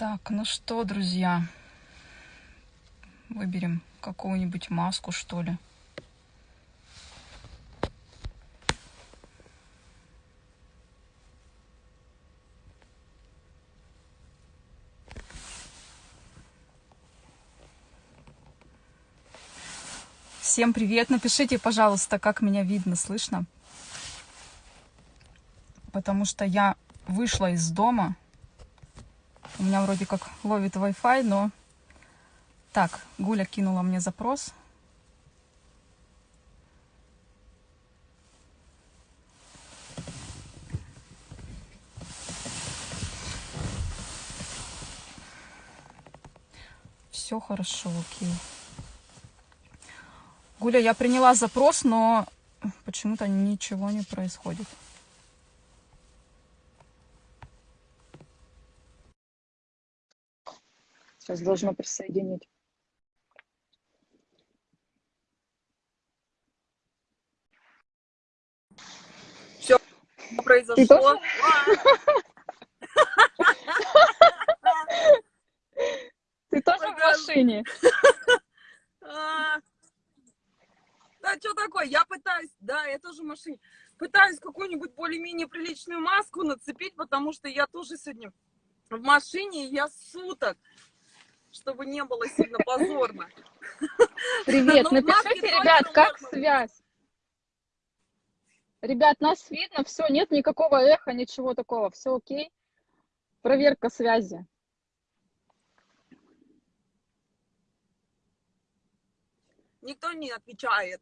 Так, ну что, друзья, выберем какую-нибудь маску, что ли. Всем привет! Напишите, пожалуйста, как меня видно, слышно. Потому что я вышла из дома. У меня вроде как ловит Wi-Fi, но... Так, Гуля кинула мне запрос. Все хорошо, окей. Гуля, я приняла запрос, но почему-то ничего не происходит. Сейчас должно присоединить. Все произошло. Ты тоже в машине? Да, что такое? Я пытаюсь, да, я тоже в машине. Пытаюсь какую-нибудь более-менее приличную маску нацепить, потому что я тоже сегодня в машине, я суток, чтобы не было сильно позорно. Привет, напишите, ребят, как связь? Ребят, нас видно, все, нет никакого эха, ничего такого, все окей. Проверка связи. Никто не отвечает.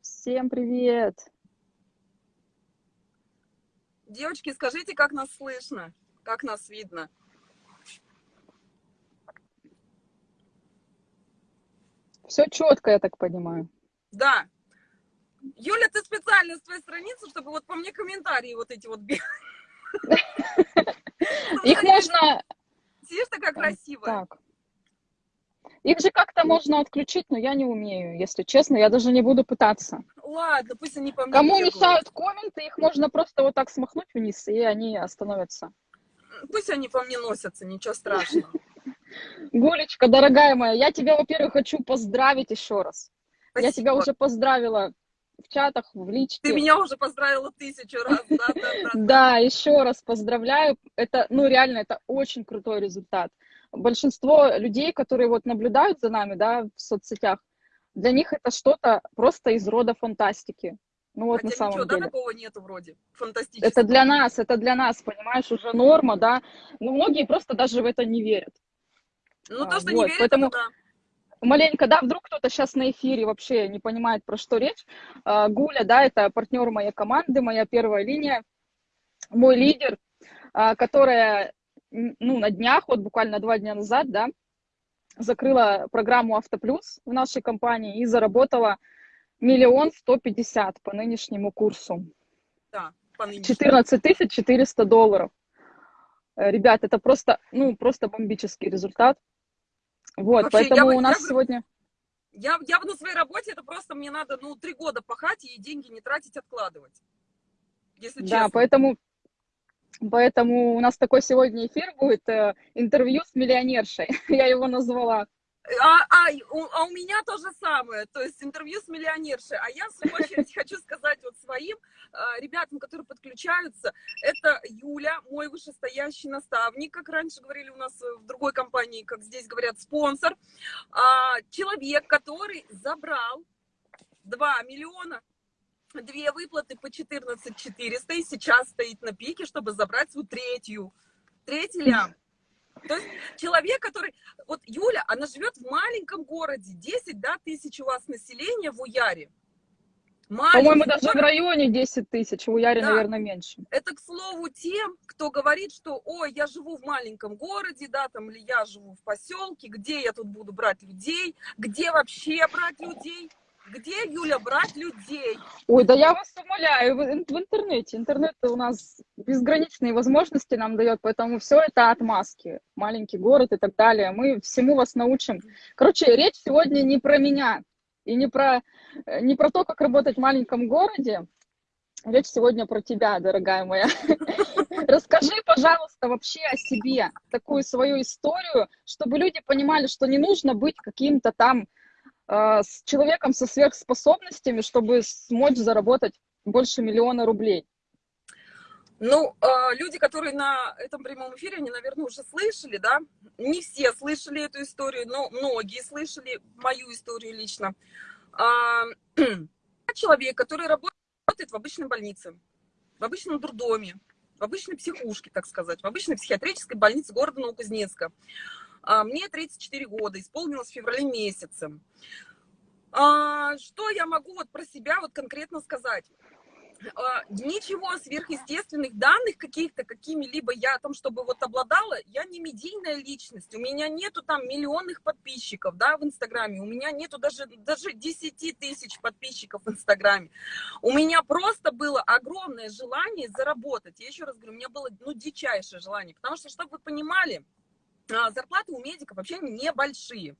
Всем привет! Девочки, скажите, как нас слышно, как нас видно? Все четко, я так понимаю. Да. Юля, ты специально с твоей страницы, чтобы вот по мне комментарии вот эти вот Их можно... Сидишь такая красивая. Так. Их же как-то можно отключить, но я не умею, если честно, я даже не буду пытаться. Ладно, пусть они по мне Кому бегают. мешают комменты, их можно просто вот так смахнуть вниз, и они остановятся. Пусть они по мне носятся, ничего страшного. Гулечка, дорогая моя, я тебя, во-первых, хочу поздравить еще раз. Спасибо. Я тебя уже поздравила в чатах, в личке. Ты меня уже поздравила тысячу раз, да, да, да. Да, еще раз поздравляю. Это, ну, реально, это очень крутой результат большинство людей, которые вот наблюдают за нами, да, в соцсетях, для них это что-то просто из рода фантастики. Ну вот Хотя на самом ничего, деле. Да, такого нету вроде, фантастического. Это для нас, это для нас, понимаешь, уже норма, да. Но многие просто даже в это не верят. Ну, то, что вот, не верят, поэтому... это да. Маленько, да, вдруг кто-то сейчас на эфире вообще не понимает, про что речь. А, Гуля, да, это партнер моей команды, моя первая линия, мой лидер, а, которая ну, на днях, вот буквально два дня назад, да, закрыла программу Автоплюс в нашей компании и заработала миллион сто пятьдесят по нынешнему курсу. Да, по нынешнему. 14 тысяч 400 долларов. Э, ребят, это просто, ну, просто бомбический результат. Вот, Вообще, поэтому я, у нас я, сегодня... Я, я на своей работе, это просто мне надо, ну, три года пахать и деньги не тратить, откладывать. Если да, поэтому Поэтому у нас такой сегодня эфир будет, э, интервью с миллионершей, я его назвала. А, а, у, а у меня то же самое, то есть интервью с миллионершей. А я, в свою очередь, хочу сказать вот своим э, ребятам, которые подключаются, это Юля, мой вышестоящий наставник, как раньше говорили у нас в другой компании, как здесь говорят, спонсор. Э, человек, который забрал 2 миллиона две выплаты по 14 400 и сейчас стоит на пике, чтобы забрать свою третью, третий лям. То есть человек, который... Вот Юля, она живет в маленьком городе, 10 да, тысяч у вас населения в Уяре. По-моему, даже в районе 10 тысяч, в Уяре, да. наверное, меньше. Это, к слову, тем, кто говорит, что, ой, я живу в маленьком городе, да, там, или я живу в поселке, где я тут буду брать людей, где вообще брать людей? Где, Юля, брать людей? Ой, да я вас умоляю, в, интернете. Интернет у нас безграничные возможности нам дает, поэтому все это отмазки. Маленький город и так далее. Мы всему вас научим. Короче, речь сегодня не про меня и не про, не про то, как работать в маленьком городе. Речь сегодня про тебя, дорогая моя. Расскажи, пожалуйста, вообще о себе, такую свою историю, чтобы люди понимали, что не нужно быть каким-то там э, с человеком со сверхспособностями, чтобы смочь заработать больше миллиона рублей. Ну, э, люди, которые на этом прямом эфире, они, наверное, уже слышали, да? Не все слышали эту историю, но многие слышали мою историю лично. А, человек, который работает в обычной больнице, в обычном дурдоме, в обычной психушке, так сказать, в обычной психиатрической больнице города Новокузнецка. А, мне 34 года, исполнилось в феврале месяце. А, что я могу вот про себя вот конкретно сказать? А, ничего сверхъестественных данных каких-то, какими-либо я там, чтобы вот обладала, я не медийная личность, у меня нету там миллионных подписчиков, да, в Инстаграме, у меня нету даже, даже 10 тысяч подписчиков в Инстаграме. У меня просто было огромное желание заработать. Я еще раз говорю, у меня было, ну, дичайшее желание, потому что, чтобы вы понимали, зарплаты у медиков вообще небольшие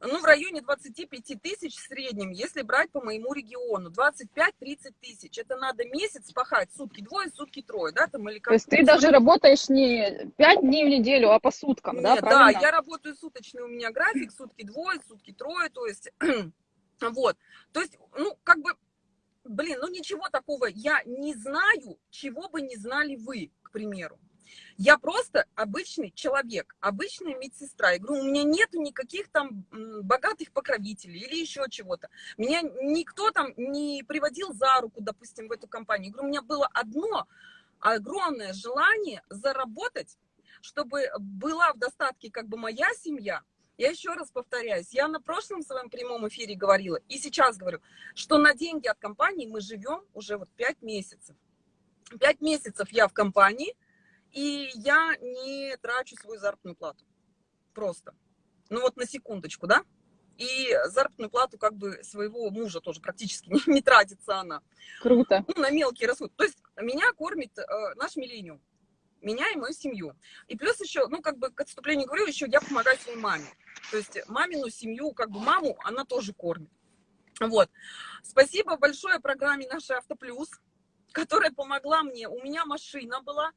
ну, в районе 25 тысяч в среднем, если брать по моему региону. 25-30 тысяч. Это надо месяц пахать, сутки двое, сутки трое, да, там или как. То есть ты даже работаешь не 5 дней в неделю, а по суткам, Нет, да, правильно? Да, я работаю суточный, у меня график, сутки двое, сутки трое, то есть, вот. То есть, ну, как бы, блин, ну ничего такого, я не знаю, чего бы не знали вы, к примеру. Я просто обычный человек, обычная медсестра. Я говорю, у меня нет никаких там богатых покровителей или еще чего-то. Меня никто там не приводил за руку, допустим, в эту компанию. Я говорю, у меня было одно огромное желание заработать, чтобы была в достатке как бы моя семья, я еще раз повторяюсь, я на прошлом своем прямом эфире говорила, и сейчас говорю, что на деньги от компании мы живем уже вот пять месяцев. Пять месяцев я в компании, и я не трачу свою заработную плату. Просто. Ну вот на секундочку, да? И заработную плату как бы своего мужа тоже практически не, не тратится она. Круто. Ну, на мелкие расходы. То есть меня кормит э, наш миллениум. Меня и мою семью. И плюс еще, ну, как бы к отступлению говорю, еще я помогаю своей маме. То есть мамину семью, как бы маму, она тоже кормит. Вот. Спасибо большое программе «Наша Автоплюс», которая помогла мне. У меня машина была,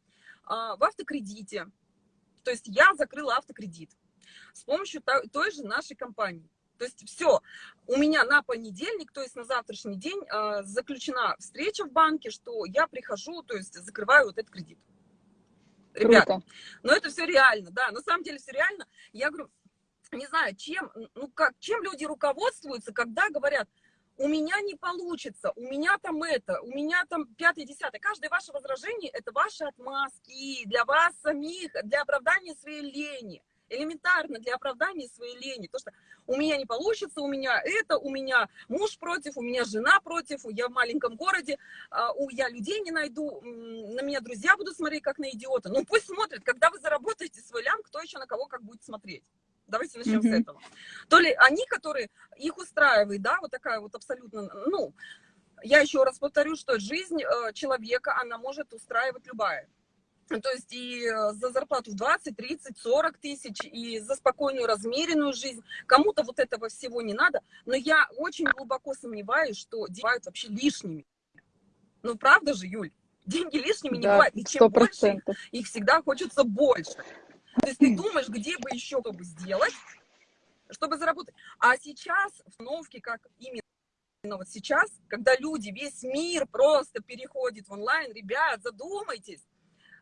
в автокредите. То есть я закрыла автокредит с помощью той же нашей компании. То есть все, у меня на понедельник, то есть на завтрашний день а, заключена встреча в банке, что я прихожу, то есть закрываю вот этот кредит. Ребята, но это все реально, да, на самом деле все реально. Я говорю, не знаю, чем, ну как, чем люди руководствуются, когда говорят, у меня не получится, у меня там это, у меня там пятое, десятое. Каждое ваше возражение – это ваши отмазки для вас самих, для оправдания своей лени. Элементарно для оправдания своей лени. То, что у меня не получится, у меня это, у меня муж против, у меня жена против, я в маленьком городе, а, у я людей не найду, на меня друзья будут смотреть как на идиота. Ну пусть смотрят, когда вы заработаете свой лям, кто еще на кого как будет смотреть. Давайте начнем mm-hmm. с этого. То ли они, которые их устраивают, да, вот такая вот абсолютно, ну, я еще раз повторю, что жизнь э, человека, она может устраивать любая. То есть и э, за зарплату в 20, 30, 40 тысяч, и за спокойную, размеренную жизнь. Кому-то вот этого всего не надо, но я очень глубоко сомневаюсь, что бывают вообще лишними. Ну, правда же, Юль? Деньги лишними не да, бывает. И чем 100%. больше, их всегда хочется больше. То есть ты думаешь, где бы еще бы сделать, чтобы заработать. А сейчас установки, как именно вот сейчас, когда люди, весь мир просто переходит в онлайн, ребят, задумайтесь,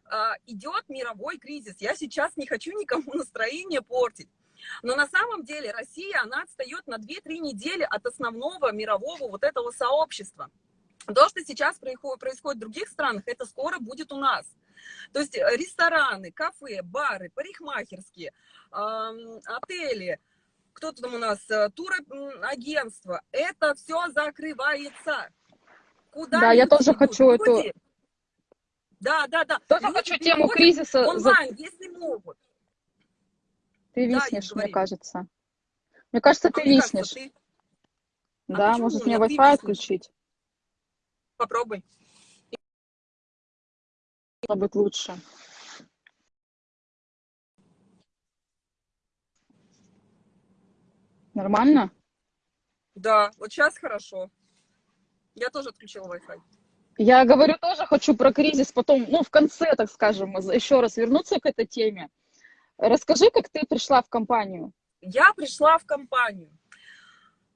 а, идет мировой кризис. Я сейчас не хочу никому настроение портить. Но на самом деле Россия, она отстает на 2-3 недели от основного мирового вот этого сообщества. То, что сейчас происходит в других странах, это скоро будет у нас. То есть э, рестораны, кафе, бары, парикмахерские, отели, кто-то там у нас, э, турагентство, это все закрывается. Куда да, я тоже идут? хочу люди? эту... Да, да, да. Тоже хочу тему кризиса... Онлайн, за... если могут. Ты виснешь, да, мне кажется. Мне кажется, ты мне виснешь. Кажется, ты... Да, а может мне Wi-Fi отключить? Попробуй быть лучше. Нормально? Да, вот сейчас хорошо. Я тоже отключила Wi-Fi. Я говорю, тоже хочу про кризис потом, ну, в конце, так скажем, еще раз вернуться к этой теме. Расскажи, как ты пришла в компанию. Я пришла в компанию.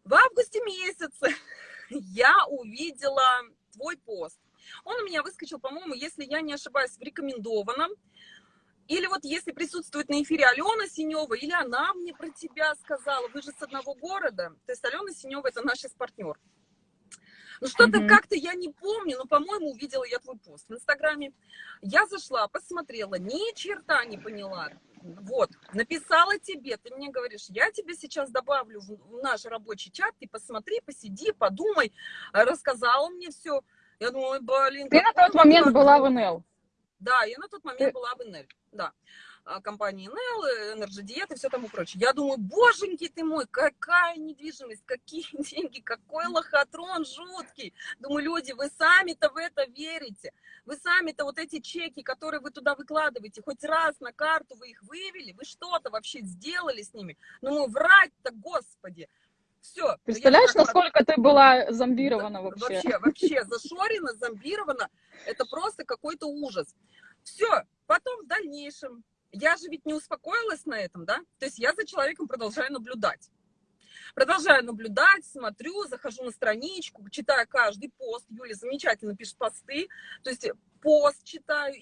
В августе месяце я увидела твой пост. Он у меня выскочил, по-моему, если я не ошибаюсь, в рекомендованном. Или вот если присутствует на эфире Алена Синева, или она мне про тебя сказала, вы же с одного города. То есть Алена Синева это наш партнер. Ну что-то mm-hmm. как-то я не помню, но, по-моему, увидела я твой пост в Инстаграме. Я зашла, посмотрела, ни черта не поняла. Вот, написала тебе, ты мне говоришь, я тебе сейчас добавлю в наш рабочий чат, ты посмотри, посиди, подумай, рассказала мне все. Я думаю, блин. Ты на тот момент была в НЛ. Да, я на тот момент ты... была в НЛ, да. А, компании НЛ, Energy Diet и все тому прочее. Я думаю, боженьки ты мой, какая недвижимость, какие деньги, какой лохотрон жуткий. Думаю, люди, вы сами-то в это верите. Вы сами-то вот эти чеки, которые вы туда выкладываете, хоть раз на карту вы их вывели, вы что-то вообще сделали с ними. Ну, врать-то, господи. Все. Представляешь, насколько ты была зомбирована вообще? Вообще, вообще, зашорена, зомбирована. Это просто какой-то ужас. Все. Потом в дальнейшем я же ведь не успокоилась на этом, да? То есть я за человеком продолжаю наблюдать. Продолжаю наблюдать, смотрю, захожу на страничку, читаю каждый пост. Юля замечательно пишет посты. То есть пост читаю, э,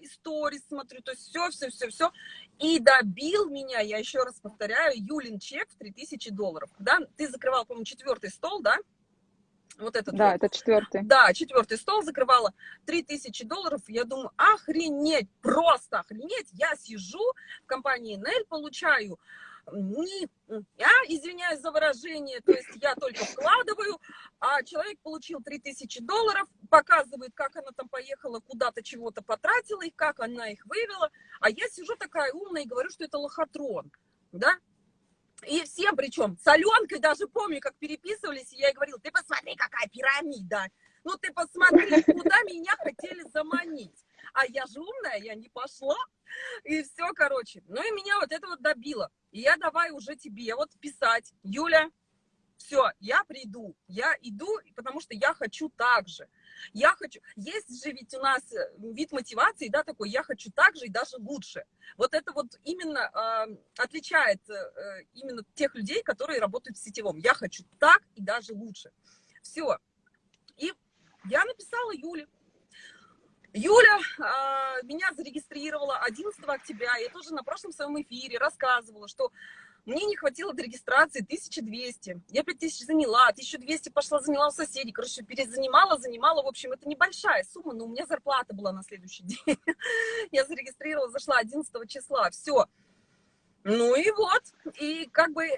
истории смотрю, то есть все, все, все, все. И добил меня, я еще раз повторяю, Юлин чек в 3000 долларов. Да? Ты закрывал, по-моему, четвертый стол, да? вот этот Да, вот. это четвертый. Да, четвертый стол закрывала. 3000 долларов. Я думаю, охренеть, просто охренеть. Я сижу в компании Нель, получаю не, я извиняюсь за выражение, то есть я только вкладываю, а человек получил 3000 долларов, показывает, как она там поехала, куда-то чего-то потратила их, как она их вывела, а я сижу такая умная и говорю, что это лохотрон, да, и всем причем, с Аленкой даже помню, как переписывались, и я ей говорила, ты посмотри, какая пирамида. Ну ты посмотри, куда меня хотели заманить. А я же умная, я не пошла. И все, короче. Ну и меня вот это вот добило. И я давай уже тебе вот писать. Юля, все, я приду, я иду, потому что я хочу так же. Я хочу, есть же ведь у нас э, вид мотивации, да, такой, я хочу так же и даже лучше. Вот это вот именно э, отличает э, именно тех людей, которые работают в сетевом. Я хочу так и даже лучше. Все. И я написала Юле. Юля э, меня зарегистрировала 11 октября. Я тоже на прошлом своем эфире рассказывала, что мне не хватило до регистрации 1200. Я 5000 заняла, 1200 пошла заняла у соседей. Короче, перезанимала, занимала. В общем, это небольшая сумма, но у меня зарплата была на следующий день. Я зарегистрировала, зашла 11 числа. Все. Ну и вот, и как бы э,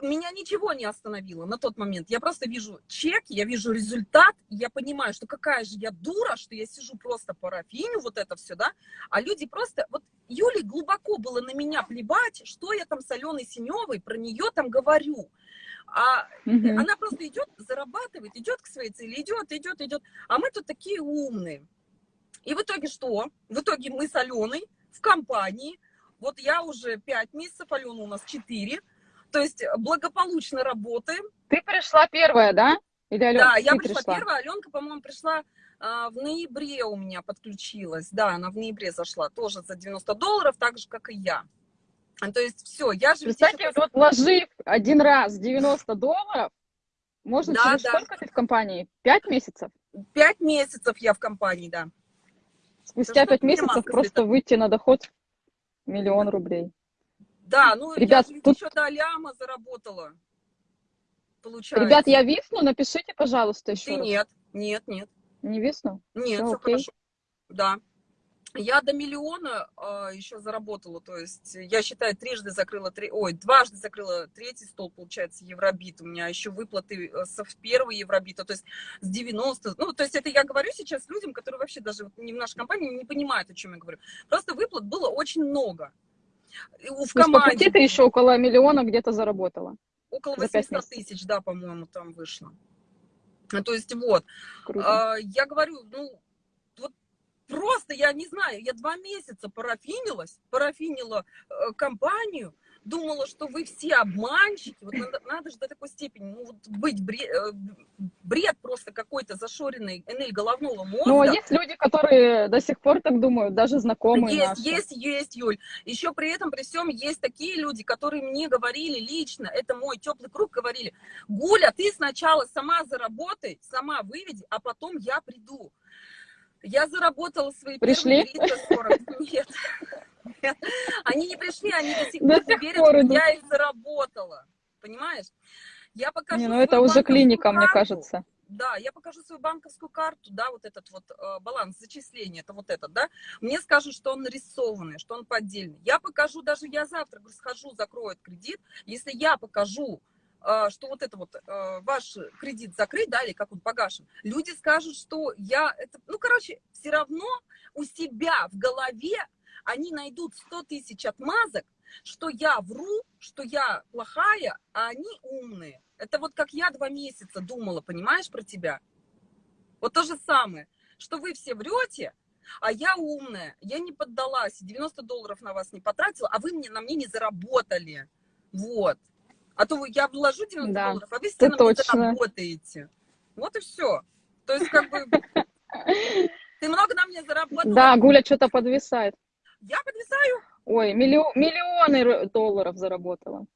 меня ничего не остановило на тот момент. Я просто вижу чек, я вижу результат, я понимаю, что какая же я дура, что я сижу просто парафиню, вот это все, да, а люди просто, вот Юле глубоко было на меня плевать, что я там с Аленой Синевой про нее там говорю. А угу. она просто идет, зарабатывает, идет к своей цели, идет, идет, идет. А мы тут такие умные. И в итоге что? В итоге мы с Аленой в компании, вот я уже 5 месяцев, Алена у нас 4, то есть благополучно работаем. Ты пришла первая, да? Или Алена, да, я пришла, пришла первая, Аленка, по-моему, пришла а, в ноябре у меня подключилась, да, она в ноябре зашла, тоже за 90 долларов, так же, как и я. А, то есть все, я же... Кстати, вот вложив один раз 90 долларов, можно да, через да. сколько ты в компании? Пять месяцев? Пять месяцев я в компании, да. Спустя пять месяцев просто выйти на доход Миллион рублей. Да, ну Ребят, я тут... еще до ляма заработала. Получается. Ребят, я висну, напишите, пожалуйста, еще Ты раз. нет, нет, нет. Не висну? Нет, все, все хорошо. Да. Я до миллиона э, еще заработала, то есть я считаю, трижды закрыла, три, ой, дважды закрыла третий стол, получается, Евробит. У меня еще выплаты э, с первого Евробита, то есть с 90, ну, то есть это я говорю сейчас людям, которые вообще даже не в нашей компании не понимают, о чем я говорю. Просто выплат было очень много. В команде... То есть, ты еще около миллиона где-то заработала? Около 800 тысяч, да, по-моему, там вышло. То есть вот, Круто. я говорю, ну, Просто, я не знаю, я два месяца парафинилась, парафинила э, компанию, думала, что вы все обманщики. Вот надо, надо же до такой степени, ну, вот быть бред, э, бред просто какой-то зашоренный НЛ головного мозга. Ну, а есть люди, которые до сих пор так думают, даже знакомые Есть, наши. есть, есть, Юль. Еще при этом, при всем, есть такие люди, которые мне говорили лично, это мой теплый круг, говорили, Гуля, ты сначала сама заработай, сама выведи, а потом я приду. Я заработала свои Пришли? первые 340. Нет. Они не пришли, они до сих пор верят, что я их заработала. Понимаешь? Я покажу Не, ну это уже клиника, мне карту. кажется. Да, я покажу свою банковскую карту, да, вот этот вот э, баланс зачисления, это вот этот, да. Мне скажут, что он нарисованный, что он поддельный. Я покажу, даже я завтра говорю, схожу, закрою этот кредит. Если я покажу, что вот это вот э, ваш кредит закрыт, да, или как он погашен, люди скажут, что я, это, ну, короче, все равно у себя в голове они найдут 100 тысяч отмазок, что я вру, что я плохая, а они умные. Это вот как я два месяца думала, понимаешь, про тебя? Вот то же самое, что вы все врете, а я умная, я не поддалась, 90 долларов на вас не потратила, а вы мне, на мне не заработали. Вот. А то я вложу 90 Да, долларов, а вы мне точно. заработаете. Вот и все. То есть как бы ты много на мне заработала. Да, Гуля что-то подвисает. Я подвисаю. Ой, миллио- миллионы долларов заработала.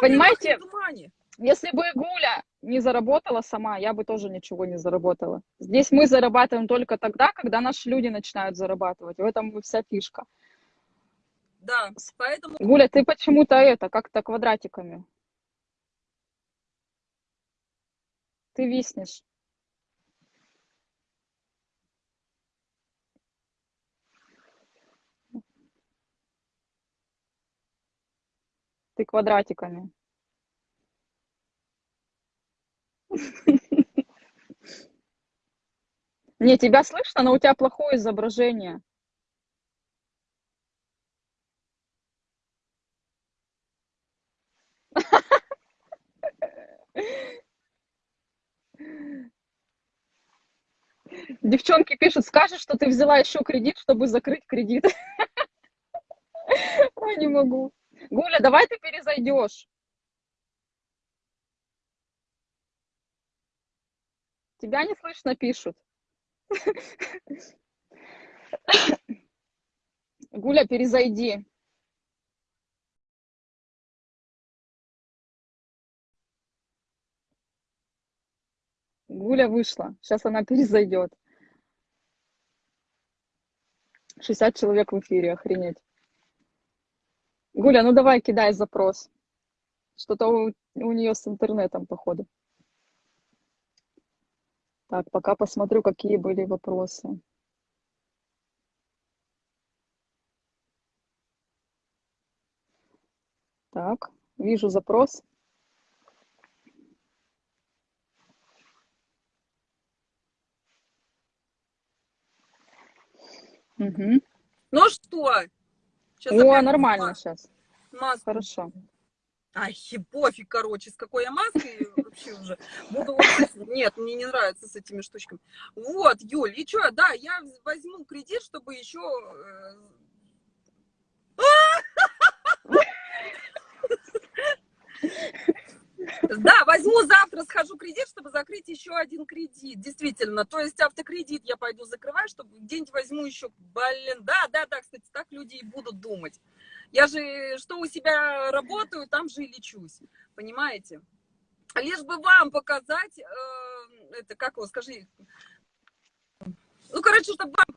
Понимаете? Если бы Гуля не заработала сама, я бы тоже ничего не заработала. Здесь мы зарабатываем только тогда, когда наши люди начинают зарабатывать. В этом вся фишка. Да, поэтому Гуля, ты почему-то это, как-то квадратиками. Ты виснешь. Ты квадратиками. Не, тебя слышно, но у тебя плохое изображение. Девчонки пишут, скажешь, что ты взяла еще кредит, чтобы закрыть кредит. Ой, не могу. Гуля, давай ты перезайдешь. Тебя не слышно, пишут. Гуля, перезайди. Гуля вышла. Сейчас она перезайдет. 60 человек в эфире, охренеть. Гуля, ну давай кидай запрос. Что-то у, у нее с интернетом, походу. Так, пока посмотрю, какие были вопросы. Так, вижу запрос. Мгм. Ну что? Сейчас О, нормально сейчас. Маску. Хорошо. Ай, пофиг, короче, с какой я маской вообще уже. Буду Нет, мне не нравится с этими штучками. Вот, Юль, и что, да, я возьму кредит, чтобы еще... Да, возьму завтра, схожу кредит, чтобы закрыть еще один кредит. Действительно, то есть автокредит я пойду закрывать, чтобы где-нибудь возьму еще, блин, да, да, да, кстати, так люди и будут думать. Я же, что у себя работаю, там же и лечусь, понимаете? Лишь бы вам показать, э, это, как его, скажи, ну, короче, чтобы вам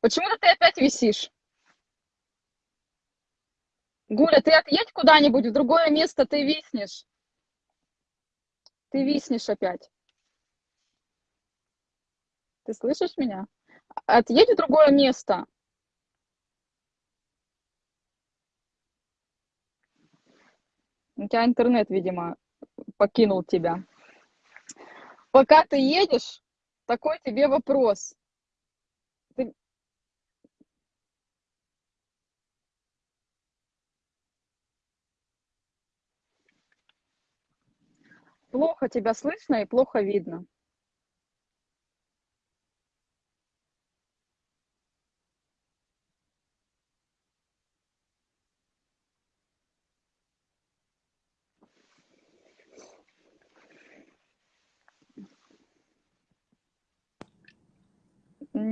Почему-то ты опять висишь. Гуля, ты отъедь куда-нибудь, в другое место ты виснешь. Ты виснешь опять. Ты слышишь меня? Отъедь в другое место. У тебя интернет, видимо, покинул тебя. Пока ты едешь, такой тебе вопрос. Ты- Плохо тебя слышно и плохо видно.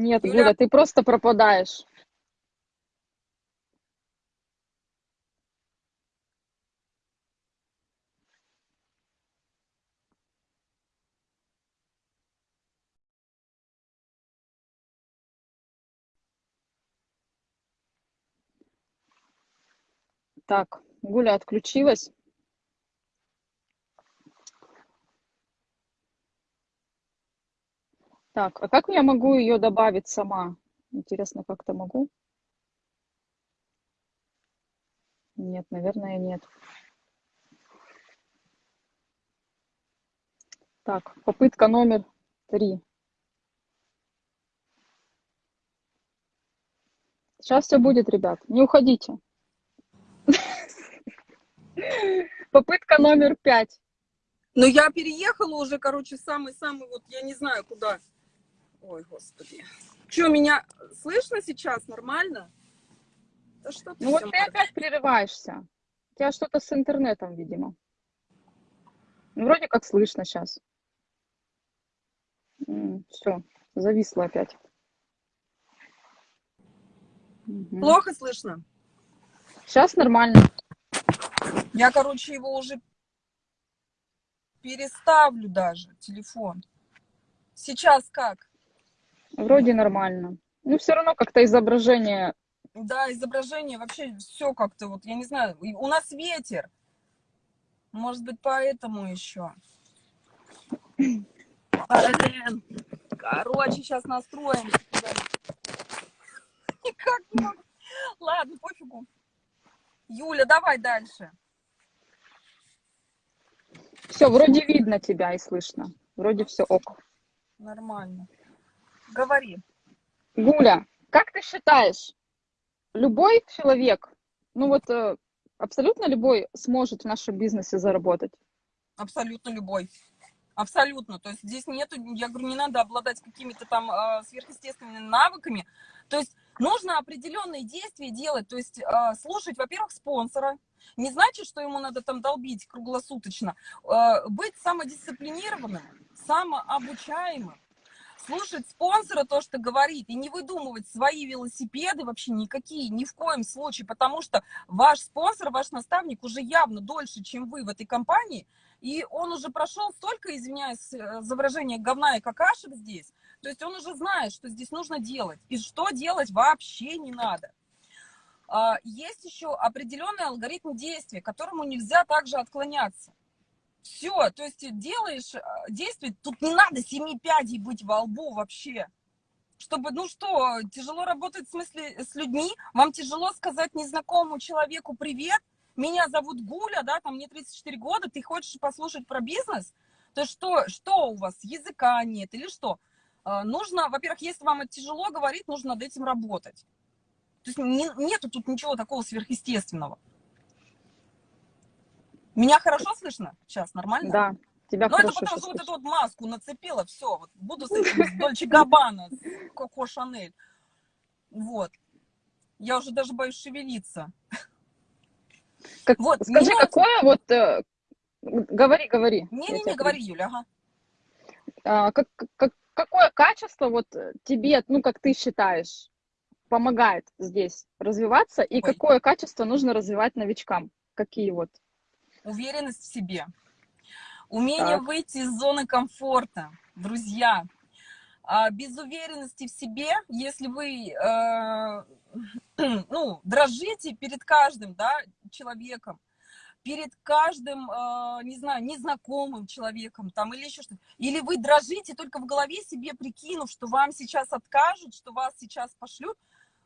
Нет, Юля? Гуля, ты просто пропадаешь. Так, Гуля отключилась. Так, а как я могу ее добавить сама? Интересно, как-то могу? Нет, наверное, нет. Так, попытка номер три. Сейчас все будет, ребят. Не уходите. Попытка номер пять. Но я переехала уже, короче, самый-самый, вот я не знаю куда. Ой, господи. Что, меня слышно сейчас нормально? Да что ты Ну вот ты опять прерываешься. У тебя что-то с интернетом, видимо. Ну, вроде как слышно сейчас. Все, зависло опять. Плохо слышно? Сейчас нормально. Я, короче, его уже переставлю даже, телефон. Сейчас как? Вроде нормально. Ну, все равно как-то изображение. Да, изображение вообще все как-то вот, я не знаю, у нас ветер. Может быть, поэтому еще. Блин. Короче, сейчас настроим. Никак не могу. Ладно, пофигу. Юля, давай дальше. Все, вроде видно тебя и слышно. Вроде все ок. Нормально. Говори. Гуля, как ты считаешь, любой человек, ну вот э, абсолютно любой сможет в нашем бизнесе заработать? Абсолютно любой. Абсолютно. То есть здесь нету, я говорю, не надо обладать какими-то там э, сверхъестественными навыками. То есть нужно определенные действия делать. То есть э, слушать, во-первых, спонсора. Не значит, что ему надо там долбить круглосуточно. Э, быть самодисциплинированным, самообучаемым. Слушать спонсора то, что говорит, и не выдумывать свои велосипеды вообще никакие, ни в коем случае, потому что ваш спонсор, ваш наставник уже явно дольше, чем вы в этой компании, и он уже прошел столько, извиняюсь э, за выражение, говна и какашек здесь, то есть он уже знает, что здесь нужно делать, и что делать вообще не надо. А, Есть еще определенный алгоритм действия, которому нельзя также отклоняться. Все, то есть делаешь э, действие, тут не надо семи пядей быть во лбу вообще. Чтобы, ну что, тяжело работать в смысле с людьми, вам тяжело сказать незнакомому человеку привет, меня зовут Гуля, да, там мне 34 года, ты хочешь послушать про бизнес, то что, что у вас, языка нет или что? А, Нужно, во-первых, если вам это тяжело говорить, нужно над этим работать. То есть не- нету тут ничего такого сверхъестественного. Меня хорошо слышно сейчас, нормально? Да, тебя Ну, это хорошо потому щас что вот эту вот маску нацепила, все, вот буду с этим, с Дольче Габбана, с Коко Шанель. Вот. Я уже даже боюсь шевелиться. Как- Вот, скажи, меня- какое вот... э, говори, говори. Не-не-не, говори, Юля, ага. А, как, как- какое качество вот тебе, ну, как ты считаешь, помогает здесь развиваться, и Ой. какое качество нужно развивать новичкам? Какие вот? Уверенность в себе. Умение Так. выйти из зоны комфорта. Друзья, а без уверенности в себе, если вы, э, ну, дрожите перед каждым, да, человеком, перед каждым, э, не знаю, незнакомым человеком там или еще что-то, или вы дрожите только в голове себе прикинув, что вам сейчас откажут, что вас сейчас пошлют,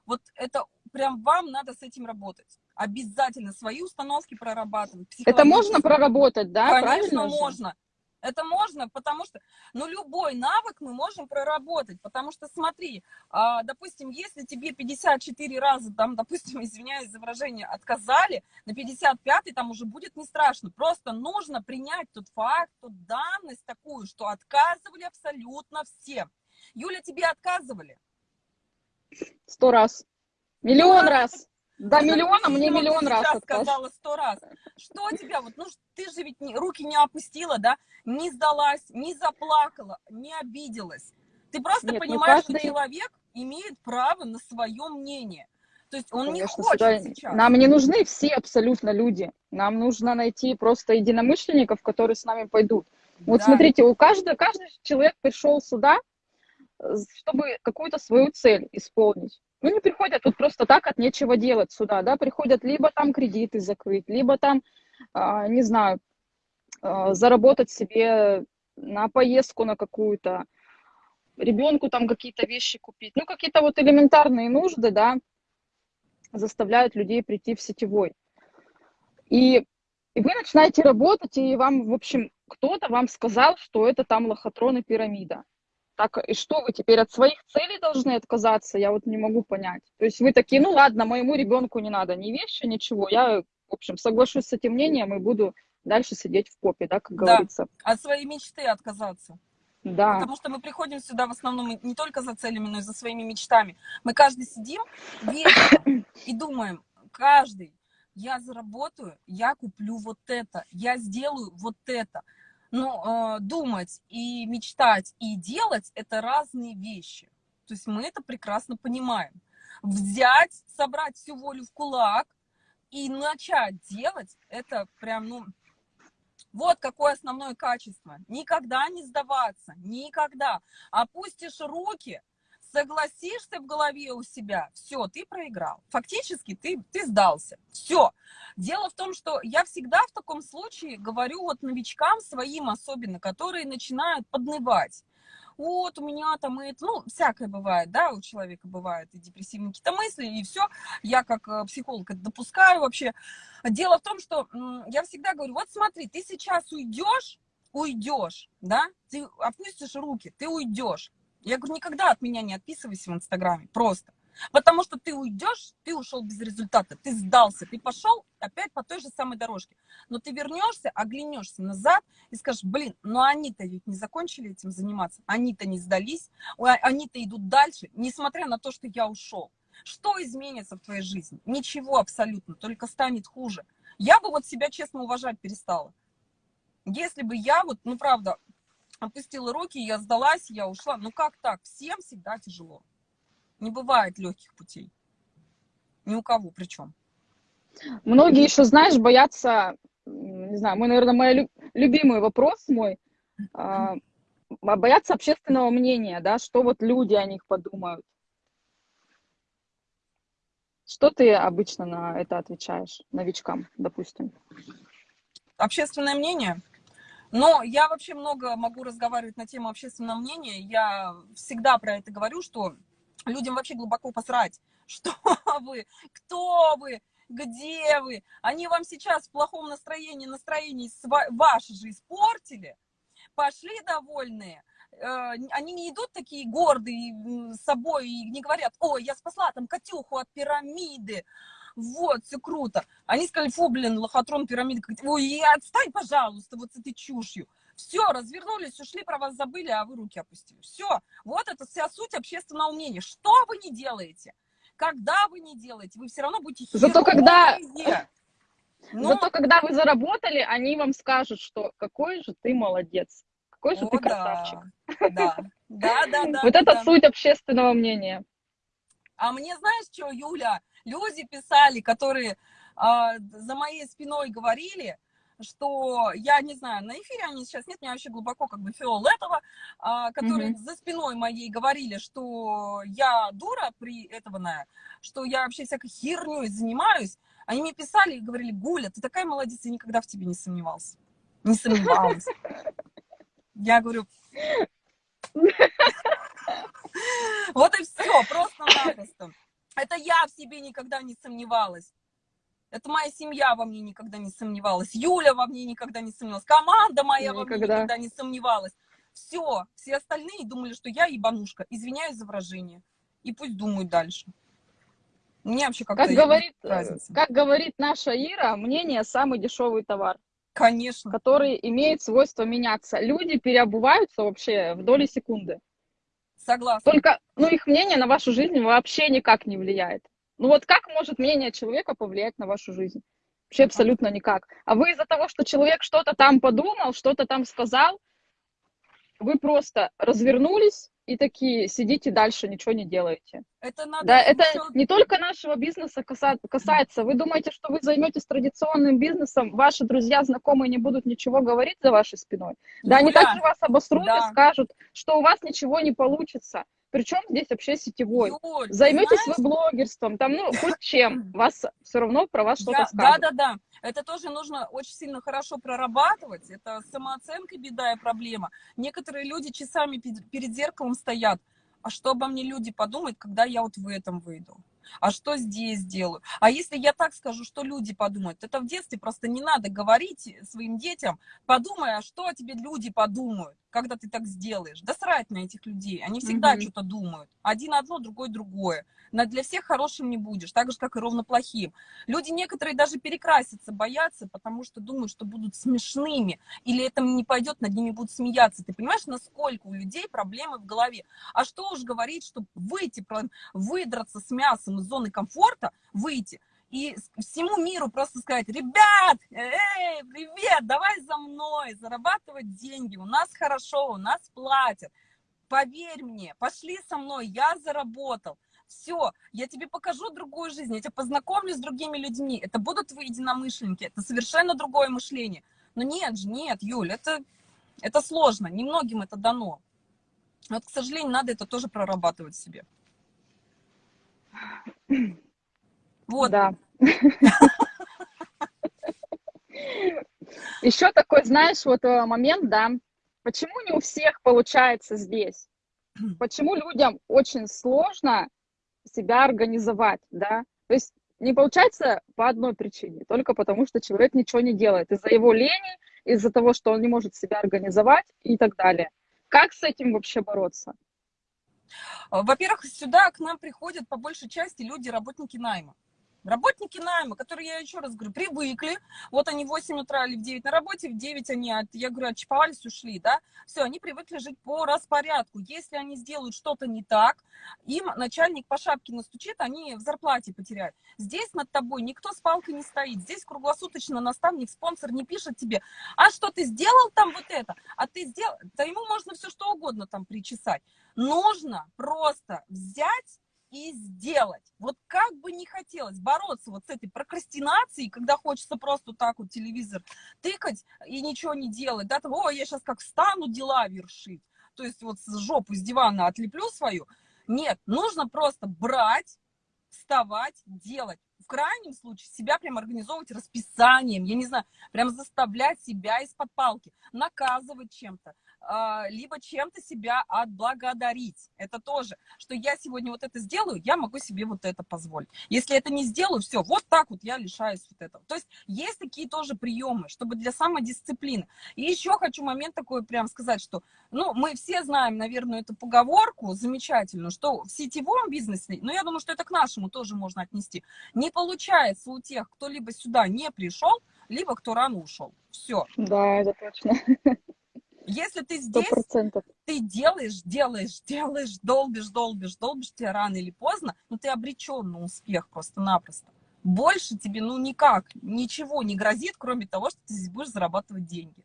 вот это прям вам надо с этим работать. Обязательно свои установки прорабатывать. Это можно проработать, да? Конечно, Правильно же? можно. Это можно, потому что, ну, любой навык мы можем проработать, потому что, смотри, а, допустим, если тебе 54 раза, там, допустим, извиняюсь за выражение, отказали, на 55 там уже будет не страшно, просто нужно принять тот факт, ту данность такую, что отказывали абсолютно всем. Юля, тебе отказывали? Сто раз. Миллион раз. До миллиона мне миллион раз сказала сто раз. Что тебя, вот, ну, ты же ведь не, руки не опустила, да, не сдалась, не заплакала, не обиделась. Ты просто Нет, понимаешь, каждый... что человек имеет право на свое мнение. То есть он Конечно, не хочет сюда... сейчас. Нам не нужны все абсолютно люди. Нам нужно найти просто единомышленников, которые с нами пойдут. Вот да. смотрите, у каждого, каждый человек пришел сюда, э, чтобы какую-то свою цель исполнить. Ну, не приходят тут просто так от нечего делать сюда, да, приходят либо там кредиты закрыть, либо там, а, не знаю, а, заработать себе на поездку на какую-то, ребенку там какие-то вещи купить. Ну, какие-то вот элементарные нужды, да, заставляют людей прийти в сетевой. И, и вы начинаете работать, и вам, в общем, кто-то вам сказал, что это там лохотрон и пирамида. Так, и что вы теперь от своих целей должны отказаться? Я вот не могу понять. То есть вы такие, ну ладно, моему ребенку не надо ни вещи, ничего. Я, в общем, соглашусь с этим мнением и буду дальше сидеть в попе, да, как да, говорится. от своей мечты отказаться. Да. Потому что мы приходим сюда в основном не только за целями, но и за своими мечтами. Мы каждый сидим вечером и думаем, каждый, я заработаю, я куплю вот это, я сделаю вот это. Но э, думать и мечтать и делать – это разные вещи. То есть мы это прекрасно понимаем. Взять, собрать всю волю в кулак и начать делать – это прям, ну, вот какое основное качество. Никогда не сдаваться, никогда. Опустишь руки – согласишься в голове у себя, все, ты проиграл. Фактически ты, ты сдался. Все. Дело в том, что я всегда в таком случае говорю вот новичкам своим особенно, которые начинают поднывать. Вот у меня там это, ну, всякое бывает, да, у человека бывают и депрессивные какие-то мысли, и все. Я как э, психолог это допускаю вообще. Дело в том, что я всегда говорю, вот смотри, ты сейчас уйдешь, уйдешь, да, ты опустишь руки, ты уйдешь. Я говорю, никогда от меня не отписывайся в Инстаграме, просто. Потому что ты уйдешь, ты ушел без результата, ты сдался, ты пошел опять по той же самой дорожке. Но ты вернешься, оглянешься назад и скажешь, блин, ну они-то ведь не закончили этим заниматься, они-то не сдались, они-то идут дальше, несмотря на то, что я ушел. Что изменится в твоей жизни? Ничего абсолютно, только станет хуже. Я бы вот себя честно уважать перестала. Если бы я вот, ну правда, опустила руки, я сдалась, я ушла. Ну как так? Всем всегда тяжело. Не бывает легких путей. Ни у кого причем. Многие еще, знаешь, боятся, не знаю, мой, наверное, мой любимый вопрос мой, а, боятся общественного мнения, да, что вот люди о них подумают. Что ты обычно на это отвечаешь новичкам, допустим? Общественное мнение? Но я вообще много могу разговаривать на тему общественного мнения. Я всегда про это говорю, что людям вообще глубоко посрать, что вы, кто вы, где вы. Они вам сейчас в плохом настроении, настроении ваше же испортили, пошли довольные, э, они не идут такие гордые собой и не говорят, ой, я спасла там Катюху от пирамиды, вот, все круто. Они сказали, фу, блин, лохотрон, пирамида, ой, отстань, пожалуйста, вот с этой чушью. Все, развернулись, ушли, про вас забыли, а вы руки опустили. Все, вот это вся суть общественного мнения. Что вы не делаете? Когда вы не делаете, вы все равно будете Зато когда... Но... Зато когда вы заработали, они вам скажут, что какой же ты молодец, какой же О, ты красавчик. Да, да, да, да. Вот это суть общественного мнения. А мне знаешь что, Юля, люди писали, которые а, за моей спиной говорили, что я не знаю, на эфире они сейчас нет, меня вообще глубоко как бы фиолетово, а, которые mm -hmm. за спиной моей говорили, что я дура при этого, что я вообще всякой херней занимаюсь. Они мне писали и говорили, Гуля, ты такая молодец, я никогда в тебе не сомневался. Не сомневалась. Я говорю, вот и все, просто-напросто. Это я в себе никогда не сомневалась. Это моя семья во мне никогда не сомневалась. Юля во мне никогда не сомневалась. Команда моя никогда. во мне никогда не сомневалась. Все, все остальные думали, что я ебанушка. Извиняюсь за выражение. И пусть думают дальше. Мне вообще как-то как говорит, разница. Как говорит наша Ира, мнение самый дешевый товар. Конечно. Который имеет свойство меняться. Люди переобуваются вообще в доли секунды. Согласна. Только, ну, их мнение на вашу жизнь вообще никак не влияет. Ну вот как может мнение человека повлиять на вашу жизнь? Вообще абсолютно никак. А вы из-за того, что человек что-то там подумал, что-то там сказал, вы просто развернулись и такие сидите дальше, ничего не делаете. Это надо да, это не только нашего бизнеса касается. Вы думаете, что вы займетесь традиционным бизнесом, ваши друзья, знакомые не будут ничего говорить за вашей спиной? Да, они также вас обосрут да. и скажут, что у вас ничего не получится. Причем здесь вообще сетевой. Юль, Займетесь знаешь... вы блогерством, там, ну, хоть чем, вас все равно про вас что-то скажут. Да, да, да. Это тоже нужно очень сильно хорошо прорабатывать. Это самооценка беда и проблема. Некоторые люди часами перед зеркалом стоят. А что обо мне люди подумают, когда я вот в этом выйду? а что здесь делаю? А если я так скажу, что люди подумают? Это в детстве просто не надо говорить своим детям, подумай, а что о тебе люди подумают, когда ты так сделаешь? Да срать на этих людей, они всегда mm -hmm. что-то думают. Один одно, другой другое но для всех хорошим не будешь, так же, как и ровно плохим. Люди некоторые даже перекраситься боятся, потому что думают, что будут смешными, или это не пойдет, над ними будут смеяться. Ты понимаешь, насколько у людей проблемы в голове? А что уж говорить, что выйти, выдраться с мясом из зоны комфорта, выйти, и всему миру просто сказать, ребят, эй, привет, давай за мной, зарабатывать деньги, у нас хорошо, у нас платят, поверь мне, пошли со мной, я заработал все, я тебе покажу другую жизнь, я тебя познакомлю с другими людьми, это будут твои единомышленники, это совершенно другое мышление. Но нет же, нет, Юль, это, это сложно, немногим это дано. Вот, к сожалению, надо это тоже прорабатывать себе. Вот. Да. Еще такой, знаешь, вот э, момент, да, почему не у всех получается здесь? Почему людям очень сложно себя организовать, да. То есть не получается по одной причине, только потому что человек ничего не делает. Из-за его лени, из-за того, что он не может себя организовать и так далее. Как с этим вообще бороться? Во-первых, сюда к нам приходят по большей части люди, работники найма. Работники найма, которые, я еще раз говорю, привыкли, вот они в 8 утра или в 9 на работе, в 9 они, от, я говорю, отчиповались, ушли, да, все, они привыкли жить по распорядку. Если они сделают что-то не так, им начальник по шапке настучит, они в зарплате потеряют. Здесь над тобой никто с палкой не стоит, здесь круглосуточно наставник, спонсор не пишет тебе, а что ты сделал там вот это, а ты сделал, да ему можно все что угодно там причесать. Нужно просто взять и сделать. Вот как бы не хотелось бороться вот с этой прокрастинацией, когда хочется просто так вот телевизор тыкать и ничего не делать, да, того, я сейчас как встану дела вершить, то есть вот с жопу с дивана отлеплю свою. Нет, нужно просто брать, вставать, делать. В крайнем случае себя прям организовывать расписанием, я не знаю, прям заставлять себя из-под палки, наказывать чем-то, либо чем-то себя отблагодарить. Это тоже, что я сегодня вот это сделаю, я могу себе вот это позволить. Если это не сделаю, все, вот так вот я лишаюсь вот этого. То есть есть такие тоже приемы, чтобы для самодисциплины. И еще хочу момент такой прям сказать, что, ну, мы все знаем, наверное, эту поговорку замечательную, что в сетевом бизнесе, ну, я думаю, что это к нашему тоже можно отнести, не получается у тех, кто либо сюда не пришел, либо кто рано ушел. Все. Да, это точно. Если ты здесь, 100%. ты делаешь, делаешь, делаешь, долбишь, долбишь, долбишь, тебе рано или поздно, но ты обречен на успех просто-напросто. Больше тебе, ну, никак, ничего не грозит, кроме того, что ты здесь будешь зарабатывать деньги.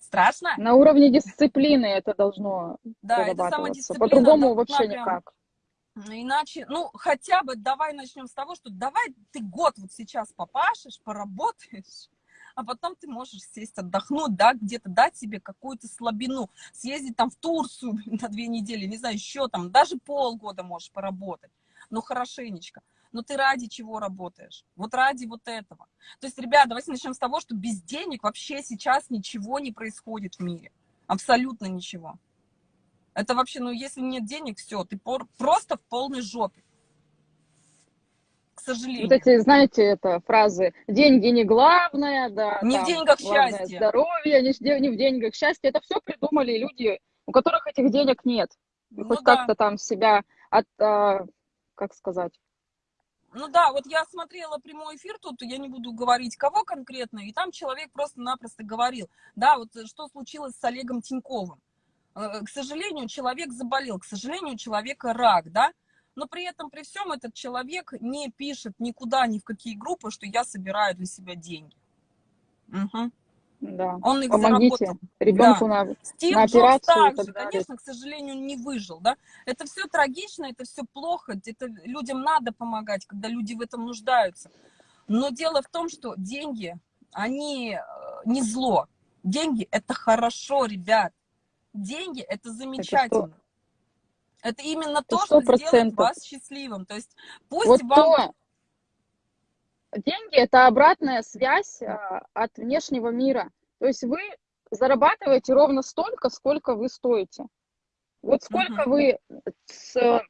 Страшно? На уровне дисциплины это должно Да, это самодисциплина. По-другому вообще прям... никак. Иначе, ну, хотя бы давай начнем с того, что давай ты год вот сейчас попашешь, поработаешь, а потом ты можешь сесть, отдохнуть, да, где-то дать себе какую-то слабину, съездить там в Турцию на две недели, не знаю, еще там, даже полгода можешь поработать, но хорошенечко. Но ты ради чего работаешь? Вот ради вот этого. То есть, ребята, давайте начнем с того, что без денег вообще сейчас ничего не происходит в мире. Абсолютно ничего. Это вообще, ну, если нет денег, все, ты просто в полной жопе. К сожалению. Вот эти, знаете, это фразы «деньги не главное», да, не там, в деньгах счастье. здоровье, не, в- не в деньгах счастье. Это все придумали люди, у которых этих денег нет. И Ну хоть да. как-то там себя от, а, как сказать, Ну да, вот я смотрела прямой эфир тут, я не буду говорить, кого конкретно, и там человек просто-напросто говорил, да, вот э, что случилось с Олегом Тиньковым. Э, К сожалению, человек заболел, к сожалению, у человека рак, да, но при этом, при всем, этот человек не пишет никуда, ни в какие группы, что я собираю для себя деньги. Мгм. да, Он их помогите заработал. ребенку на... Стив на Джобс операцию и также, конечно, к сожалению, не выжил, да. Это все трагично, это все плохо, это людям надо помогать, когда люди в этом нуждаются. Но дело в том, что деньги, они э, не зло. Деньги – это хорошо, ребят. Деньги – это замечательно. Это именно то, что сто сделает вас счастливым. То есть пусть Вот вам... то, деньги – это обратная связь а, от внешнего мира. То есть вы зарабатываете ровно столько, сколько вы стоите. Вот сколько вы, с, то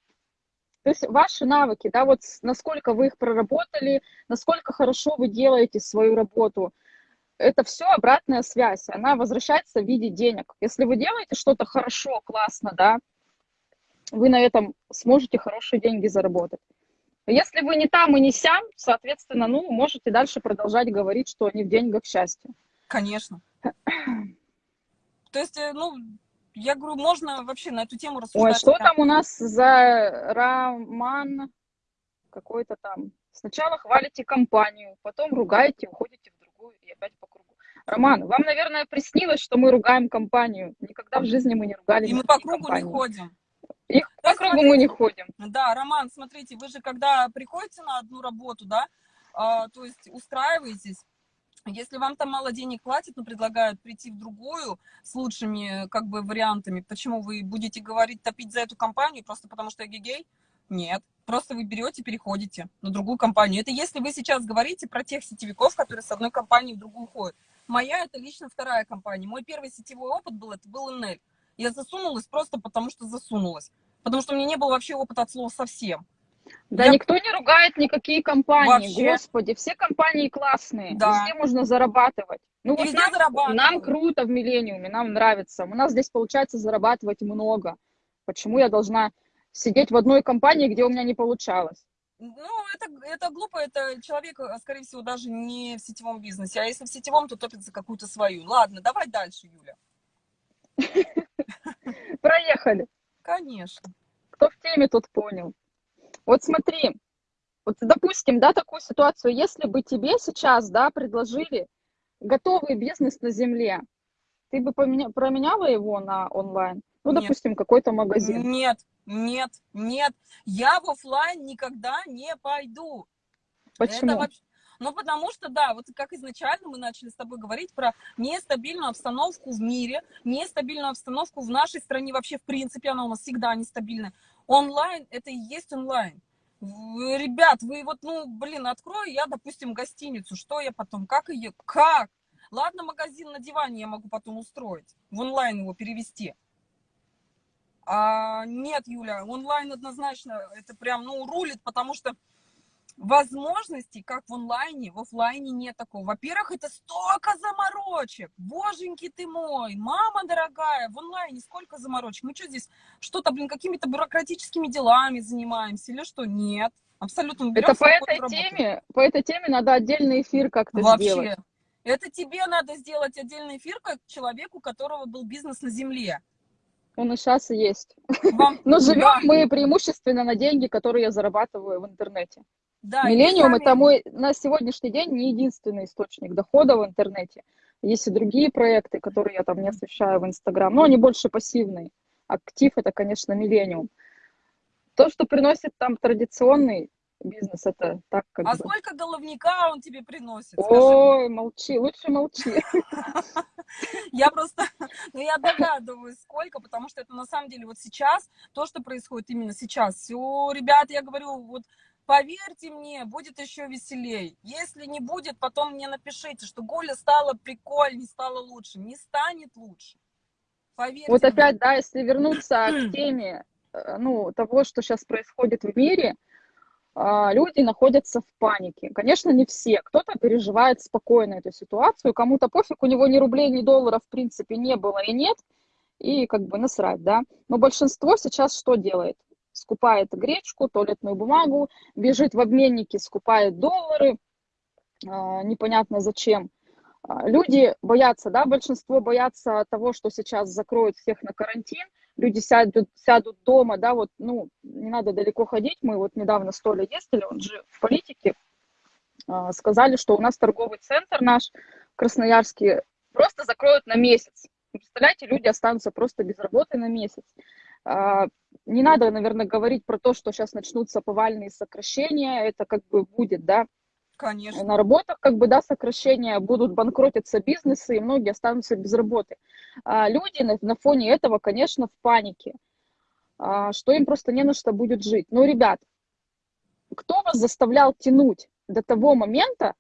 есть ваши навыки, да, вот насколько вы их проработали, насколько хорошо вы делаете свою работу, это все обратная связь, она возвращается в виде денег. Если вы делаете что-то хорошо, классно, да, вы на этом сможете хорошие деньги заработать. Если вы не там и не сям, соответственно, ну, можете дальше продолжать говорить, что не в деньгах счастье. Конечно. То есть, э, ну, я говорю, можно вообще на эту тему Ой, рассуждать. что прям там у нас за роман какой-то там? Сначала хвалите компанию, потом ругаете, уходите в другую и опять по кругу. Роман, вам, наверное, приснилось, что мы ругаем компанию. Никогда в жизни мы не ругали И мы по кругу компании. не ходим. И То по кругу мы не ходим. Да, Роман, смотрите, вы же когда приходите на одну работу, да, а, то есть устраиваетесь, если вам там мало денег платят, но предлагают прийти в другую с лучшими как бы вариантами, почему вы будете говорить топить за эту компанию просто потому что я гей? Нет, просто вы берете, переходите на другую компанию. Это если вы сейчас говорите про тех сетевиков, которые с одной компании в другую ходят. Моя это лично вторая компания. Мой первый сетевой опыт был, это был НЛ. Я засунулась просто потому, что засунулась. Потому что у меня не было вообще опыта от слова совсем. Да Я- никто не ругает никакие компании. Вообще. Господи, все компании классные. Да. Везде можно зарабатывать. Ну вот нам, нам круто в Миллениуме, нам нравится. У нас здесь получается зарабатывать много. Почему я должна сидеть в одной компании, где у меня не получалось? Ну, это, это глупо, это человек, а, скорее всего, даже не в сетевом бизнесе. А если в сетевом, то топит за какую-то свою. Ладно, давай дальше, Юля. Проехали. Конечно. Кто в теме, тот понял. Вот смотри, вот допустим, да, такую ситуацию, если бы тебе сейчас, да, предложили готовый бизнес на земле, ты бы поменя- променяла его на онлайн? Ну, Нет. допустим, какой-то магазин. Нет, нет, нет. Я в офлайн никогда не пойду. Почему? Это вообще... Ну, потому что, да, вот как изначально мы начали с тобой говорить про нестабильную обстановку в мире, нестабильную обстановку в нашей стране вообще, в принципе, она у нас всегда нестабильная. Онлайн – это и есть онлайн. Ребят, вы вот, ну, блин, открою я, допустим, гостиницу, что я потом, как ее, как? Ладно, магазин на диване я могу потом устроить, в онлайн его перевести. А, нет, Юля, онлайн однозначно это прям, ну, рулит, потому что возможностей, как в онлайне, в офлайне нет такого. Во-первых, это столько заморочек. Боженьки ты мой, мама дорогая, в онлайне сколько заморочек. Мы что здесь, что-то, блин, какими-то бюрократическими делами занимаемся или что? Нет. Абсолютно. Мы берем Это по этой работу. теме, по этой теме надо отдельный эфир как-то Вообще. сделать. Это тебе надо сделать отдельный эфир, как человеку, у которого был бизнес на земле. Он и сейчас есть. Вам, Но живем да, мы преимущественно на деньги, которые я зарабатываю в интернете. Да, Миллениум сами- это мой на сегодняшний день не единственный источник дохода в интернете. Есть и другие проекты, которые я там не освещаю в Инстаграм, но они больше пассивные. Актив это, конечно, Миллениум. То, что приносит там традиционный бизнес, это так как А бы. сколько головника он тебе приносит? Скажи мне. Ой, молчи, лучше молчи. Я просто, ну я догадываюсь, сколько, потому что это на самом деле вот сейчас, то, что происходит именно сейчас. Все, ребят, я говорю, вот поверьте мне, будет еще веселей. Если не будет, потом мне напишите, что Гуля стала прикольней, стала лучше. Не станет лучше. Поверьте Вот мне. опять, да, если вернуться к теме, э, ну, того, что сейчас происходит в мире, а, люди находятся в панике. Конечно, не все. Кто-то переживает спокойно эту ситуацию, кому-то пофиг, у него ни рублей, ни долларов в принципе не было и нет, и как бы насрать, да. Но большинство сейчас что делает? Скупает гречку, туалетную бумагу, бежит в обменники, скупает доллары, а, непонятно зачем. А, люди боятся, да, большинство боятся того, что сейчас закроют всех на карантин, люди сядут, сядут дома, да, вот, ну, не надо далеко ходить, мы вот недавно с Толей ездили, он же в политике, а, сказали, что у нас торговый центр наш, Красноярский, просто закроют на месяц. Представляете, люди останутся просто без работы на месяц. А, не надо, наверное, говорить про то, что сейчас начнутся повальные сокращения, это как бы будет, да, Конечно. На работах, как бы, да, сокращения, будут банкротиться бизнесы, и многие останутся без работы. А люди на, на фоне этого, конечно, в панике, а, что им просто не на что будет жить. Ну, ребят, кто вас заставлял тянуть до того момента,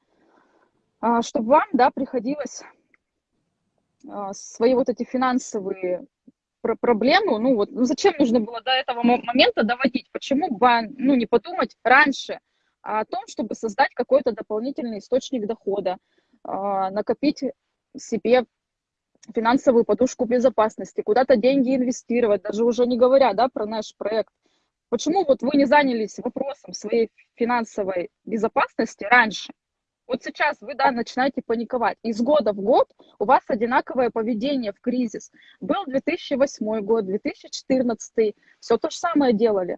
а, чтобы вам, да, приходилось а, свои вот эти финансовые проблемы, ну вот, ну зачем нужно было до этого момента доводить? Почему бы, ну, не подумать раньше, о том, чтобы создать какой-то дополнительный источник дохода, а, накопить себе финансовую подушку безопасности, куда-то деньги инвестировать, даже уже не говоря да, про наш проект. Почему вот вы не занялись вопросом своей финансовой безопасности раньше? Вот сейчас вы, да, начинаете паниковать. Из года в год у вас одинаковое поведение в кризис. Был 2008 год, 2014, все то же самое делали.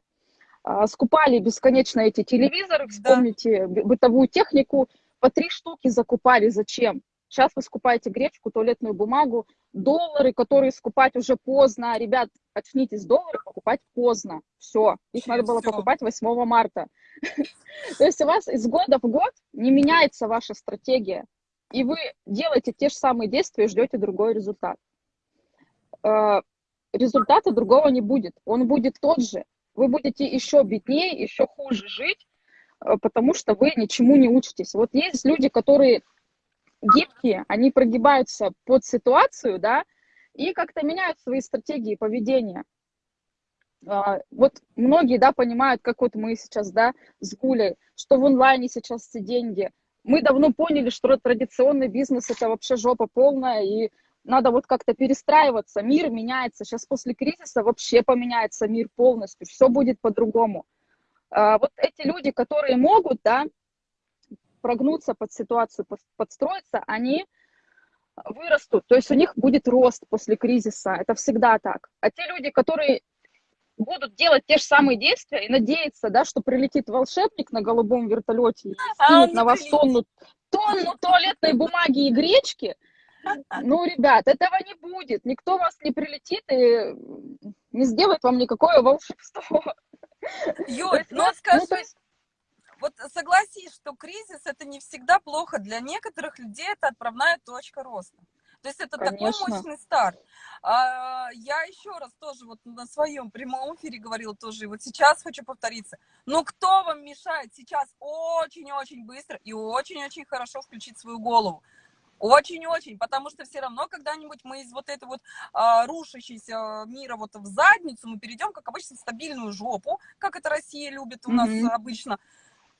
А, скупали бесконечно эти телевизоры, вспомните да. бытовую технику, по три штуки закупали. Зачем? Сейчас вы скупаете гречку, туалетную бумагу, доллары, которые скупать уже поздно. Ребят, очнитесь, доллары покупать поздно. Все, их надо было покупать 8 марта. То есть у вас из года в год не меняется ваша стратегия, и вы делаете те же самые действия и ждете другой результат. Э, результата другого не будет, он будет тот же, вы будете еще беднее, еще хуже жить, э, потому что вы ничему не учитесь. Вот есть люди, которые гибкие, они прогибаются под ситуацию, да, и как-то меняют свои стратегии поведения. А, вот многие, да, понимают, как вот мы сейчас, да, с Гулей, что в онлайне сейчас все деньги. Мы давно поняли, что традиционный бизнес – это вообще жопа полная, и надо вот как-то перестраиваться, мир меняется, сейчас после кризиса вообще поменяется мир полностью, все будет по-другому. А, вот эти люди, которые могут, да, прогнуться под ситуацию, подстроиться, они вырастут, то есть у них будет рост после кризиса, это всегда так. А те люди, которые будут делать те же самые действия и надеяться, да, что прилетит волшебник на голубом вертолете и а скинет а на вас тонну, тонну туалетной бумаги и гречки, ну, ребят, этого не будет. Никто вас не прилетит и не сделает вам никакое волшебство. Юль, ну, ну скажи, ну. Вот согласись, что кризис это не всегда плохо. Для некоторых людей это отправная точка роста. То есть это Конечно. такой мощный старт. А, я еще раз тоже вот на своем прямом эфире говорила тоже, и вот сейчас хочу повториться. Ну кто вам мешает сейчас очень-очень быстро и очень-очень хорошо включить свою голову? Очень-очень, потому что все равно когда-нибудь мы из вот этой вот а, рушащейся мира вот в задницу мы перейдем, как обычно, в стабильную жопу, как это Россия любит у mm-hmm. нас обычно.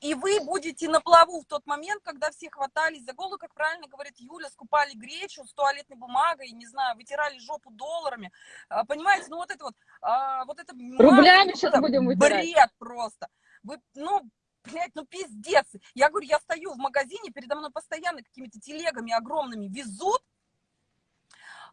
И вы будете на плаву в тот момент, когда все хватались за голову, как правильно говорит Юля, скупали гречу с туалетной бумагой, не знаю, вытирали жопу долларами. А, понимаете, ну вот это вот, а, вот это... Рублями сейчас будем вытирать. Бред просто. Вы, ну, блядь, ну пиздец. Я говорю, я стою в магазине, передо мной постоянно какими-то телегами огромными везут.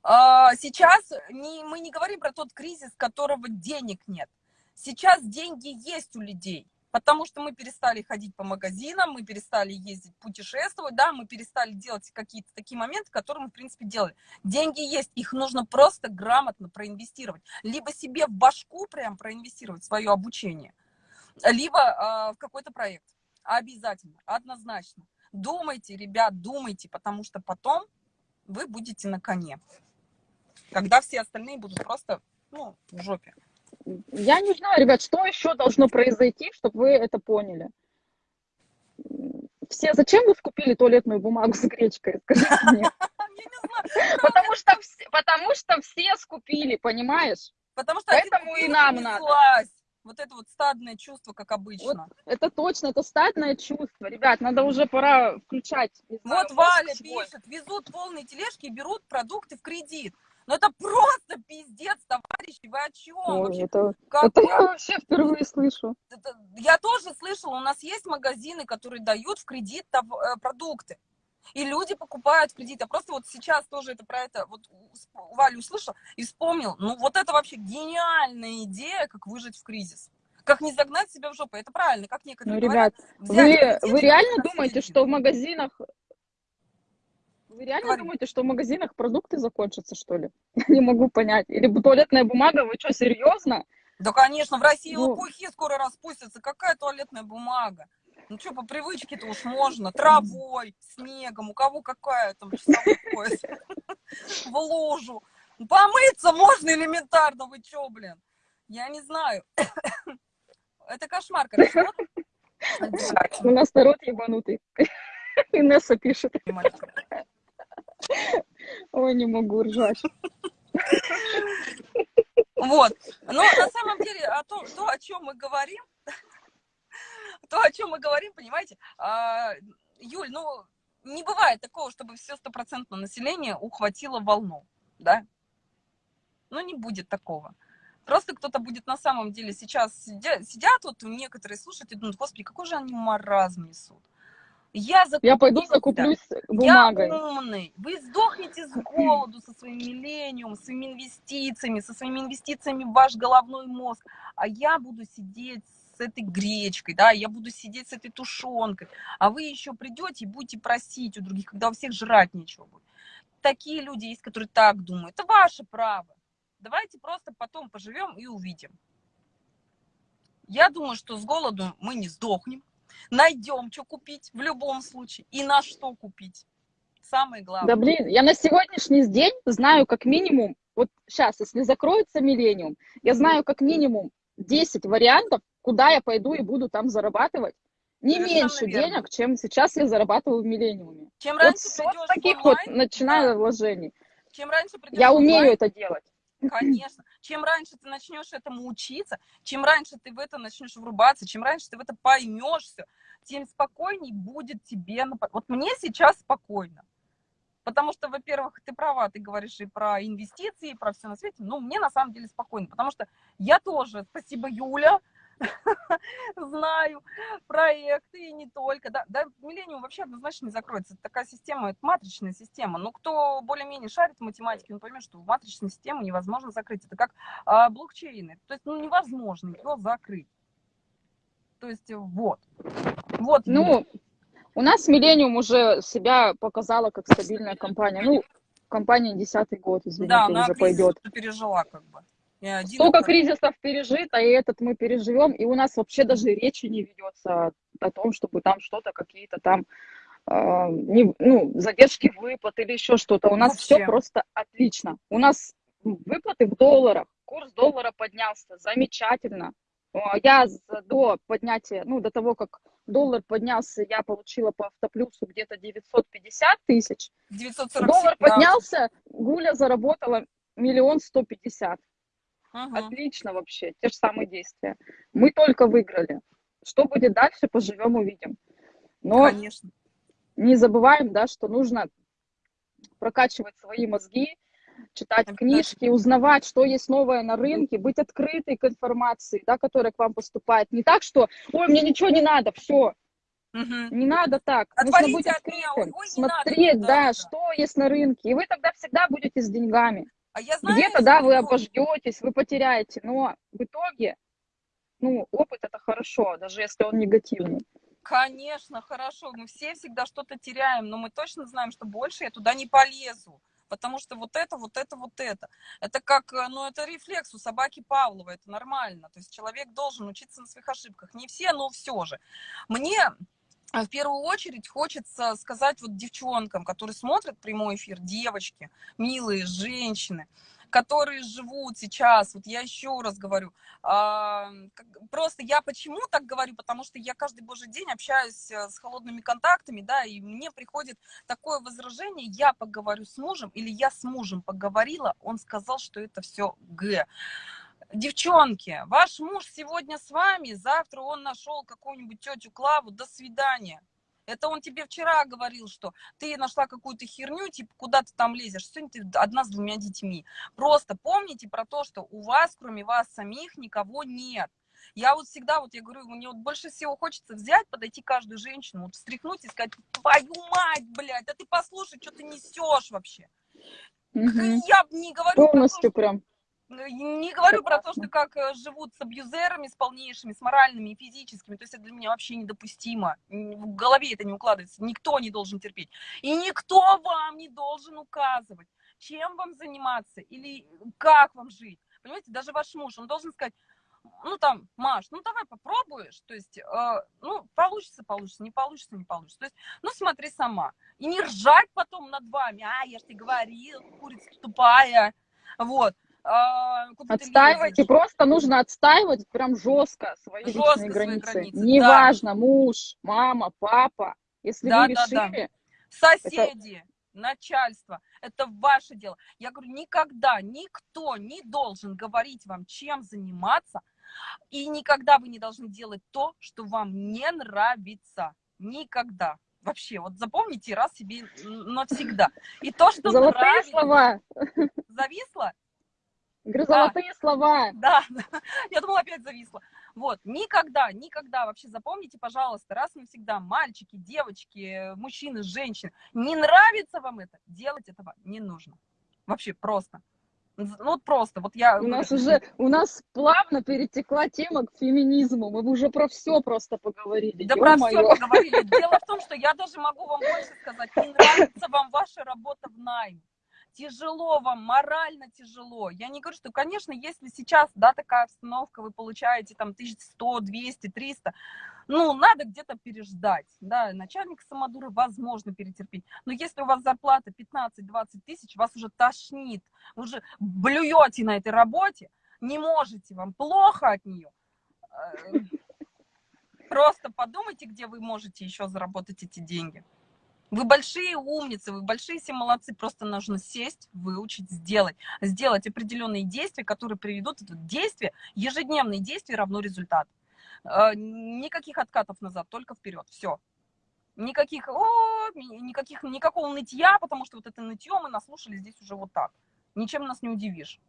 А, сейчас не, мы не говорим про тот кризис, которого денег нет. Сейчас деньги есть у людей, потому что мы перестали ходить по магазинам, мы перестали ездить, путешествовать, да, мы перестали делать какие-то такие моменты, которые мы, в принципе, делали. Деньги есть, их нужно просто грамотно проинвестировать. Либо себе в башку прям проинвестировать свое обучение – либо э, в какой-то проект. Обязательно, однозначно. Думайте, ребят, думайте, потому что потом вы будете на коне. Когда все остальные будут просто, ну, в жопе. Я не знаю, ребят, что еще должно произойти, чтобы вы это поняли. Все, зачем вы скупили туалетную бумагу с гречкой? Скажите мне. Потому что, потому что все скупили, понимаешь? Потому что Поэтому и нам надо. Вот это вот стадное чувство, как обычно. Вот это точно, это стадное чувство. Ребят, надо уже пора включать. Знаю, вот Валя пишет, везут полные тележки и берут продукты в кредит. Ну это просто пиздец, товарищи, вы о чем? Ой, это, это я вообще впервые слышу. Это, я тоже слышала, у нас есть магазины, которые дают в кредит э, продукты. И люди покупают в кредит. Я просто вот сейчас тоже это про это вот Валю услышал и вспомнил. Ну вот это вообще гениальная идея, как выжить в кризис. Как не загнать себя в жопу. Это правильно, как некоторые ну, говорят. Ребят, вы, вы реально думаете, что в магазинах вы реально Говори. думаете, что в магазинах продукты закончатся, что ли? Я не могу понять. Или туалетная бумага, вы что, серьезно? Да, конечно, в России ну... лопухи скоро распустятся. Какая туалетная бумага? Ну что, по привычке-то уж можно. Травой, снегом, у кого какая там часовой пояс. В лужу. Помыться можно элементарно, вы что, блин? Я не знаю. Это кошмар, конечно. У нас народ ебанутый. Инесса пишет. Ой, не могу ржать. Вот. Но на самом деле, о том, то, о чем мы говорим, то, о чем мы говорим, понимаете, а, Юль, ну, не бывает такого, чтобы все стопроцентное население ухватило волну, да? Ну, не будет такого. Просто кто-то будет на самом деле сейчас сидят, сидят вот некоторые слушают и думают, господи, какой же они маразм несут. Я, я пойду закуплюсь бумагой. Я умный. Вы сдохнете с голоду со своим миллениум, своими инвестициями, со своими инвестициями в ваш головной мозг. А я буду сидеть с этой гречкой, да, я буду сидеть с этой тушенкой. А вы еще придете и будете просить у других, когда у всех жрать нечего будет. Такие люди есть, которые так думают. Это ваше право. Давайте просто потом поживем и увидим. Я думаю, что с голоду мы не сдохнем найдем, что купить в любом случае и на что купить. Самое главное. Да блин, я на сегодняшний день знаю как минимум, вот сейчас, если закроется Миллениум, я знаю как минимум 10 вариантов, куда я пойду и буду там зарабатывать. Не Совершенно меньше верно. денег, чем сейчас я зарабатываю в Миллениуме. Чем раньше вот, вот таких онлайн, вот начинаю да. вложений. Чем раньше придешь Я умею онлайн, это делать. Конечно. Чем раньше ты начнешь этому учиться, чем раньше ты в это начнешь врубаться, чем раньше ты в это поймешь все, тем спокойней будет тебе. Вот мне сейчас спокойно. Потому что, во-первых, ты права, ты говоришь и про инвестиции, и про все на свете. Но мне на самом деле спокойно, потому что я тоже, спасибо, Юля, знаю проекты и не только. Да, да, Миллениум вообще однозначно не закроется. Это такая система, это матричная система. Но кто более-менее шарит в математике, он поймет, что в матричную систему невозможно закрыть. Это как а, блокчейны. То есть ну, невозможно его закрыть. То есть вот. Вот. Ну, у нас Миллениум уже себя показала как стабильная компания. Ну, компания десятый год, извините, да, уже пойдет. пережила как бы. Столько кризисов пережито, и этот мы переживем, и у нас вообще даже речи не ведется о том, чтобы там что-то, какие-то там э, не, ну, задержки выплат или еще что-то. У нас вообще. все просто отлично. У нас выплаты в долларах, курс доллара поднялся, замечательно. Я до поднятия, ну, до того, как доллар поднялся, я получила по автоплюсу где-то 950 тысяч. 947, доллар да. поднялся, Гуля заработала миллион сто пятьдесят. Ага. Отлично вообще, те же самые действия. Мы только выиграли. Что будет дальше, поживем, увидим. Но Конечно. не забываем, да, что нужно прокачивать свои мозги, читать книжки, узнавать, что есть новое на рынке, быть открытой к информации, да, которая к вам поступает. Не так, что, ой, мне ничего не надо, все. Угу. Не надо так. Отвалите Нужно быть открытым, ой, смотреть, надо, да, что есть на рынке. И вы тогда всегда будете с деньгами. А я знаю, Где-то, да, вы обождетесь, вы потеряете, но в итоге, ну, опыт это хорошо, даже если он негативный. Конечно, хорошо. Мы все всегда что-то теряем, но мы точно знаем, что больше я туда не полезу. Потому что вот это, вот это, вот это. Это как, э, ну, это рефлекс у собаки Павлова, это нормально. То есть человек должен учиться на своих ошибках. Не все, но все же. Мне в первую очередь хочется сказать вот девчонкам, которые смотрят прямой эфир, девочки, милые женщины, которые живут сейчас, вот я еще раз говорю, а, просто я почему так говорю, потому что я каждый божий день общаюсь э, с холодными контактами, да, и мне приходит такое возражение, я поговорю с мужем, или я с мужем поговорила, он сказал, что это все Г Девчонки, ваш муж сегодня с вами, завтра он нашел какую-нибудь тетю Клаву, до свидания. Это он тебе вчера говорил, что ты нашла какую-то херню, типа, куда ты там лезешь. Сегодня ты одна с двумя детьми. Просто помните про то, что у вас, кроме вас самих, никого нет. Я вот всегда, вот я говорю, мне вот больше всего хочется взять, подойти каждую женщину, вот встряхнуть и сказать, твою мать, блядь, да ты послушай, что ты несешь вообще. Угу. Я не говорю Полностью про то, прям. Не говорю про то, что как э, живут с абьюзерами, с полнейшими, с моральными и физическими. То есть это для меня вообще недопустимо. В голове это не укладывается. Никто не должен терпеть. И никто вам не должен указывать, чем вам заниматься или как вам жить. Понимаете, даже ваш муж, он должен сказать, ну там, Маш, ну давай попробуешь, то есть, э, ну, получится, получится, не получится, не получится. То есть, ну, смотри сама. И не ржать потом над вами, а, я же тебе говорил, курица тупая, вот. А, отстаивайте, просто нужно отстаивать прям жестко свои жестко личные границы. границы. Неважно, да. муж, мама, папа, если да, вы решили... Да, да. Соседи, это... начальство, это ваше дело. Я говорю, никогда никто не должен говорить вам, чем заниматься, и никогда вы не должны делать то, что вам не нравится. Никогда. Вообще, вот запомните раз себе навсегда. И то, что Золотые нравится... слова. Зависло? Говорю, золотые да. слова. Да, я думала, опять зависла. Вот, никогда, никогда, вообще запомните, пожалуйста, раз и навсегда, мальчики, девочки, мужчины, женщины, не нравится вам это, делать этого не нужно. Вообще просто. Ну вот просто, вот я... У нас уже, у нас плавно перетекла тема к феминизму, мы уже про все просто поговорили. Да про все поговорили. Дело в том, что я даже могу вам больше сказать, не нравится вам ваша работа в найме тяжело вам, морально тяжело. Я не говорю, что, конечно, если сейчас, да, такая обстановка, вы получаете там 1100, 200, 300, ну, надо где-то переждать, да, начальник самодура возможно перетерпеть, но если у вас зарплата 15-20 тысяч, вас уже тошнит, вы уже блюете на этой работе, не можете, вам плохо от нее, э, просто подумайте, где вы можете еще заработать эти деньги. Вы большие умницы, вы большие все молодцы, просто нужно сесть, выучить, сделать. Сделать определенные действия, которые приведут это действие, ежедневные действия равно результат. Э, никаких откатов назад, только вперед, все. Никаких, о, никаких, никакого нытья, потому что вот это нытье мы наслушали здесь уже вот так. Ничем нас не удивишь.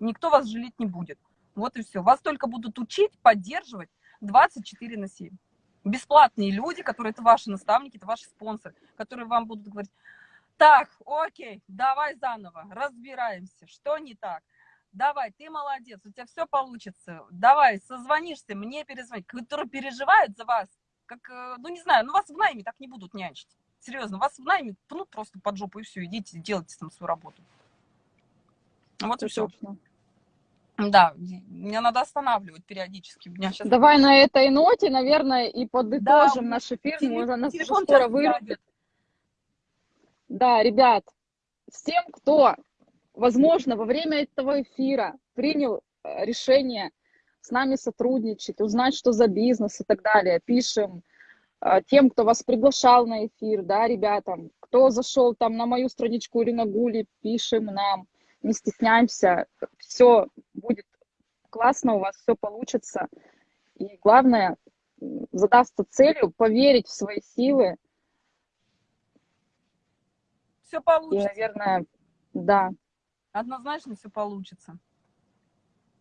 Никто вас жалеть не будет. Вот и все. Вас только будут учить, поддерживать 24 на 7 бесплатные люди, которые это ваши наставники, это ваши спонсоры, которые вам будут говорить, так, окей, давай заново, разбираемся, что не так. Давай, ты молодец, у тебя все получится. Давай, созвонишься, мне перезвонить. Которые переживают за вас, как, э, ну не знаю, ну вас в найме так не будут нянчить. Серьезно, вас в найме пнут просто под жопу и все, идите, делайте там свою работу. Вот и все. Точно. Да, мне надо останавливать периодически. Меня сейчас... Давай на этой ноте, наверное, и подытожим да, наш эфир. Телефон, нас скоро вырубит. Да, ребят, всем, кто, возможно, во время этого эфира принял э, решение с нами сотрудничать, узнать, что за бизнес и так далее, пишем э, тем, кто вас приглашал на эфир, да, ребятам, кто зашел там на мою страничку или на Гули, пишем нам не стесняемся, все будет классно, у вас все получится. И главное, задастся целью поверить в свои силы. Все получится. И, наверное, да. Однозначно все получится.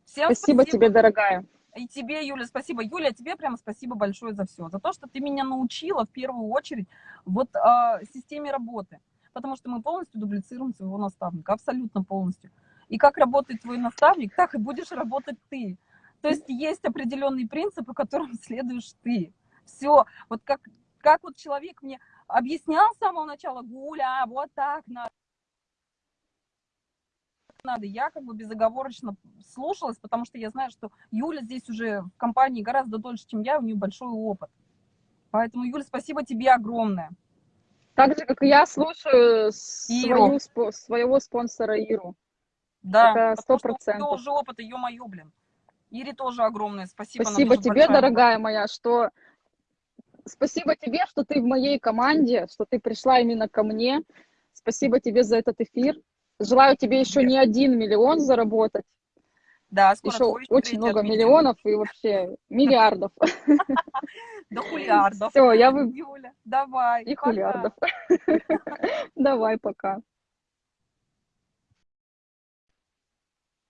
Всем спасибо, спасибо тебе, дорогая. И тебе, Юля, спасибо. Юля, тебе прямо спасибо большое за все. За то, что ты меня научила в первую очередь вот э, системе работы потому что мы полностью дублицируем своего наставника, абсолютно полностью. И как работает твой наставник, так и будешь работать ты. То есть есть определенные принципы, которым следуешь ты. Все, вот как, как вот человек мне объяснял с самого начала, Гуля, вот так надо надо. Я как бы безоговорочно слушалась, потому что я знаю, что Юля здесь уже в компании гораздо дольше, чем я, у нее большой опыт. Поэтому, Юля, спасибо тебе огромное. Так же, как и я слушаю свою, своего спонсора Иру. Да, сто процентов. тоже опыт, ё-моё, блин. Ире тоже огромное спасибо. Спасибо тебе, дорогая моя, что... Спасибо тебе, что ты в моей команде, что ты пришла именно ко мне. Спасибо тебе за этот эфир. Желаю тебе еще не один миллион заработать. Да, скоро Еще очень много миллионов и вообще миллиардов. До хулиардов. Все, я вы... Юля, давай. И пока. хулиардов. Давай, пока.